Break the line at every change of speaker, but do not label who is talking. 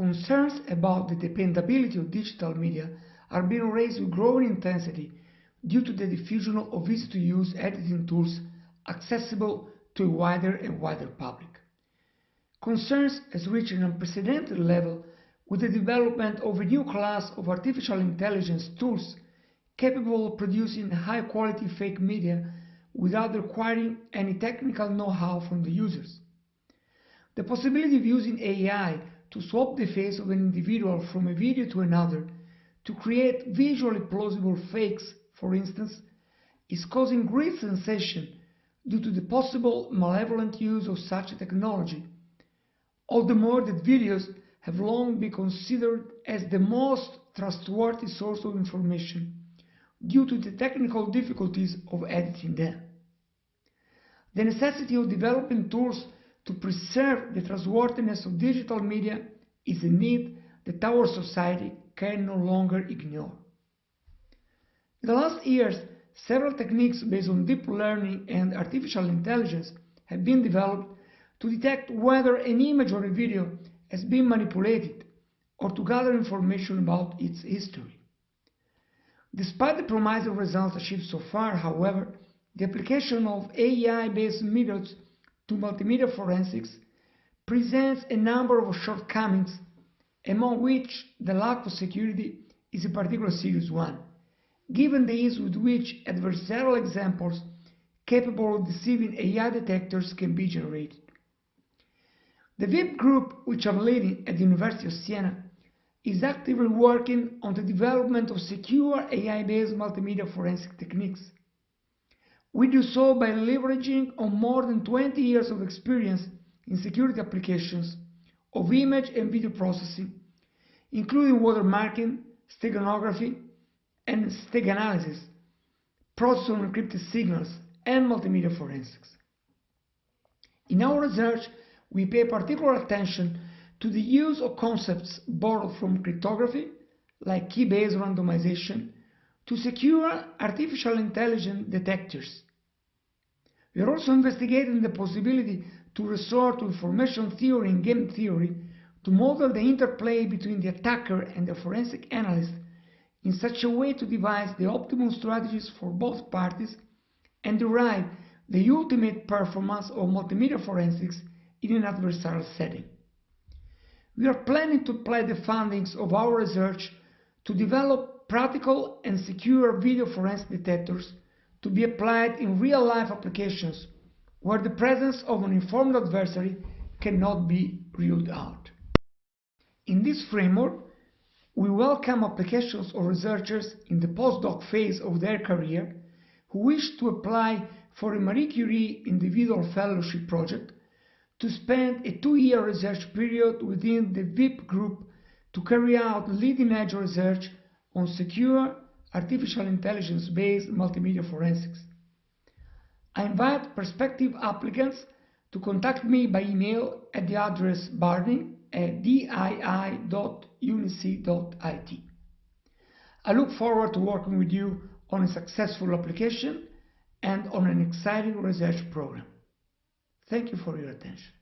concerns about the dependability of digital media are being raised with growing intensity due to the diffusion of easy-to-use editing tools accessible to a wider and wider public. Concerns has reached an unprecedented level with the development of a new class of artificial intelligence tools capable of producing high-quality fake media without requiring any technical know-how from the users. The possibility of using AI to swap the face of an individual from a video to another to create visually plausible fakes, for instance, is causing great sensation due to the possible malevolent use of such a technology. All the more that videos have long been considered as the most trustworthy source of information due to the technical difficulties of editing them. The necessity of developing tools to preserve the trustworthiness of digital media is a need that our society can no longer ignore. In the last years, several techniques based on deep learning and artificial intelligence have been developed to detect whether an image or a video has been manipulated or to gather information about its history. Despite the promising results achieved so far, however, the application of AI-based methods to multimedia forensics presents a number of shortcomings, among which the lack of security is a particularly serious one, given the ease with which adversarial examples capable of deceiving AI detectors can be generated. The VIP group, which I'm leading at the University of Siena, is actively working on the development of secure AI-based multimedia forensic techniques. We do so by leveraging on more than 20 years of experience in security applications of image and video processing, including watermarking, steganography, and steganalysis, process on encrypted signals, and multimedia forensics. In our research, we pay particular attention to the use of concepts borrowed from cryptography, like key-based randomization, to secure artificial intelligence detectors. We are also investigating the possibility to resort to information theory and game theory to model the interplay between the attacker and the forensic analyst in such a way to devise the optimal strategies for both parties and derive the ultimate performance of multimedia forensics in an adversarial setting. We are planning to apply the findings of our research to develop practical and secure video forensic detectors to be applied in real-life applications where the presence of an informed adversary cannot be ruled out. In this framework, we welcome applications or researchers in the postdoc phase of their career who wish to apply for a Marie Curie Individual Fellowship project to spend a two-year research period within the VIP group to carry out leading-edge research on secure artificial intelligence-based multimedia forensics. I invite prospective applicants to contact me by email at the address barni at dii.unisi.it. I look forward to working with you on a successful application and on an exciting research program. Thank you for your attention.